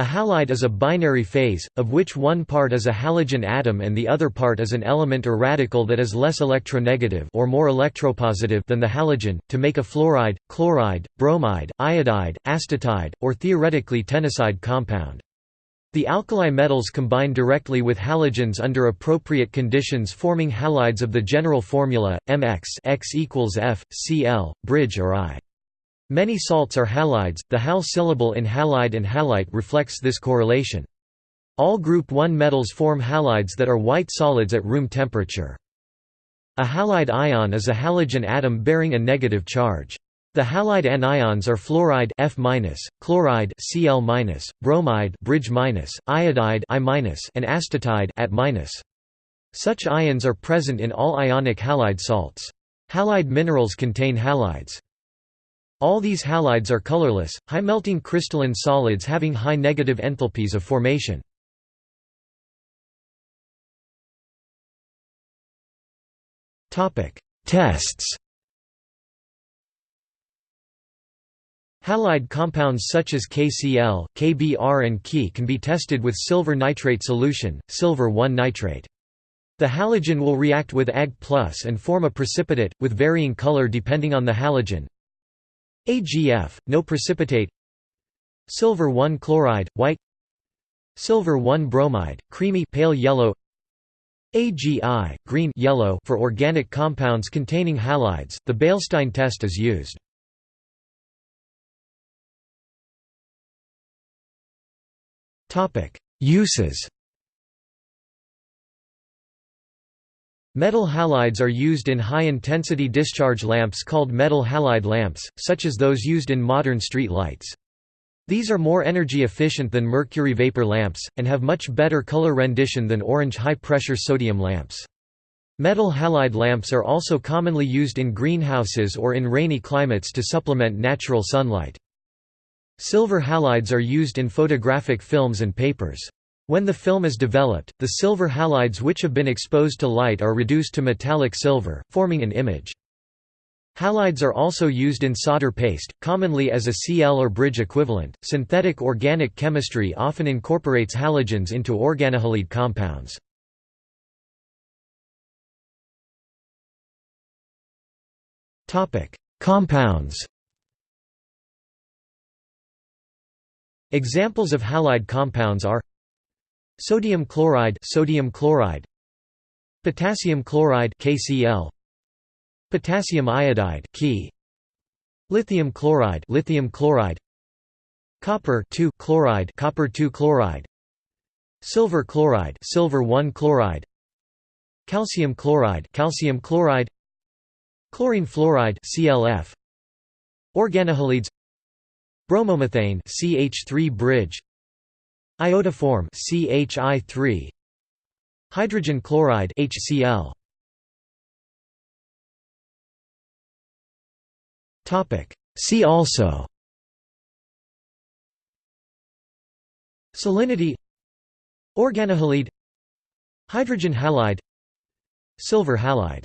A halide is a binary phase, of which one part is a halogen atom and the other part is an element or radical that is less electronegative or more electropositive than the halogen, to make a fluoride, chloride, bromide, iodide, astatide, or theoretically tennesside compound. The alkali metals combine directly with halogens under appropriate conditions forming halides of the general formula, mx x equals F, Cl, bridge or I. Many salts are halides, the hal syllable in halide and halite reflects this correlation. All group 1 metals form halides that are white solids at room temperature. A halide ion is a halogen atom bearing a negative charge. The halide anions are fluoride F chloride Cl bromide bridge iodide I and astatide at Such ions are present in all ionic halide salts. Halide minerals contain halides. All these halides are colorless, high-melting crystalline solids having high negative enthalpies of formation. Tests Halide compounds such as KCl, KBr and Ke can be tested with silver nitrate solution, silver 1 nitrate. The halogen will react with Ag and form a precipitate, with varying color depending on the halogen. AgF, no precipitate. Silver 1 chloride, white. Silver 1 bromide, creamy pale yellow. AgI, green yellow for organic compounds containing halides, the Beilstein test is used. Uses Metal halides are used in high-intensity discharge lamps called metal halide lamps, such as those used in modern street lights. These are more energy efficient than mercury vapor lamps, and have much better color rendition than orange high-pressure sodium lamps. Metal halide lamps are also commonly used in greenhouses or in rainy climates to supplement natural sunlight. Silver halides are used in photographic films and papers. When the film is developed, the silver halides which have been exposed to light are reduced to metallic silver, forming an image. Halides are also used in solder paste, commonly as a Cl or bridge equivalent. Synthetic organic chemistry often incorporates halogens into organohalide compounds. Topic: Compounds. Examples of halide compounds are Sodium chloride, sodium chloride, potassium chloride (KCl), potassium iodide (Ke), lithium chloride, lithium chloride, copper chloride, copper chloride, silver chloride, silver 1 chloride, calcium chloride, calcium chloride, chlorine fluoride (ClF), organohalides, bromomethane (CH3 bridge), Iodoform CHI3 Hydrogen chloride HCl Topic. See also. Salinity. Organohalide. Hydrogen halide. Silver halide